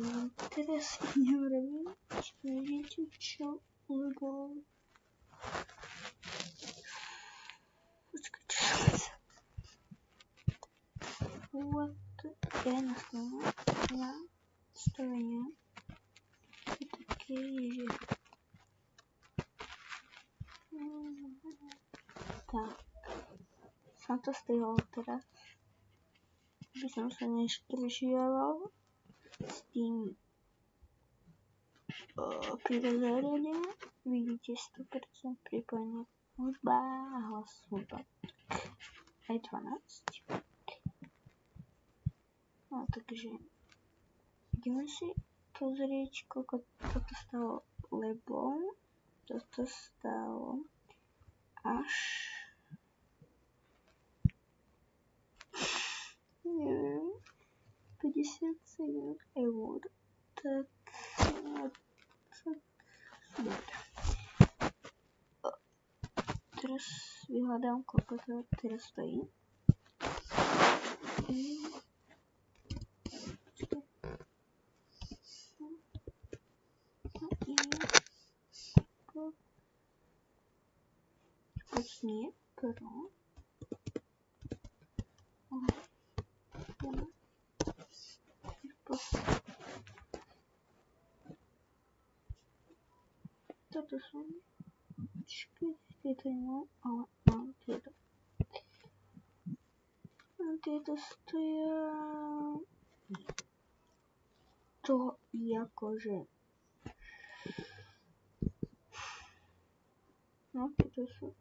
Robię. Wiecie, co ulgo. Poczekajcie. What я на стороне. На стороне. И такие. Так. Санта стоял. By som sa neštržiaval s tým prirozením. Vidíte 100% pripojená hudba a hlas hudba. Aj 12. No takže ideme si pozrieť, koľko toto stalo, lebo toto stalo až neviem, 57 eur, tak, no, tak, dobre. Teraz vyhľadám, koľko to teraz stojí. Почни, про. Toto sú myšky, tieto nemám, ale mám tieto. A tieto stoja to akože no tieto sú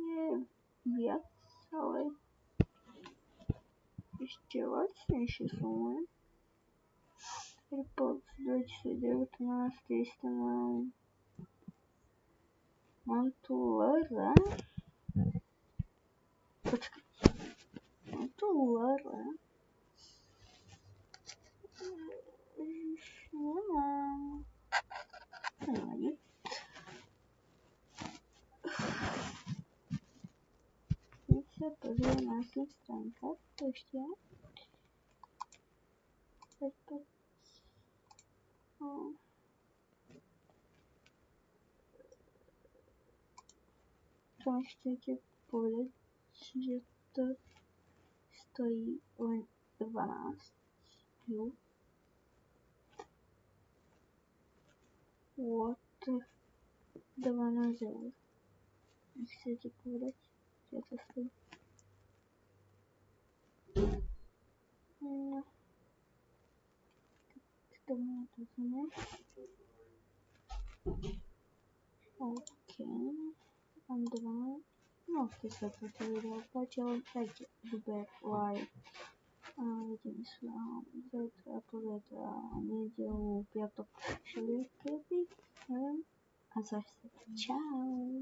nie viac, ale ešte lacnejšie sú len. AirPods 2019 isto mám. Mám tu Lera. Počkaj. Mám tu Lera. Ježiš, nemám. Že to stojí len 12 eur. What? 12 eur. Chcete povedať, že to stojí? Тому розумію. Окей. Андроид. Ну, після цього відео бачили, дайте любе лайк. Видим с завтра, позавтра, неділю, п'яток, чоловіки, а завтра. Чао!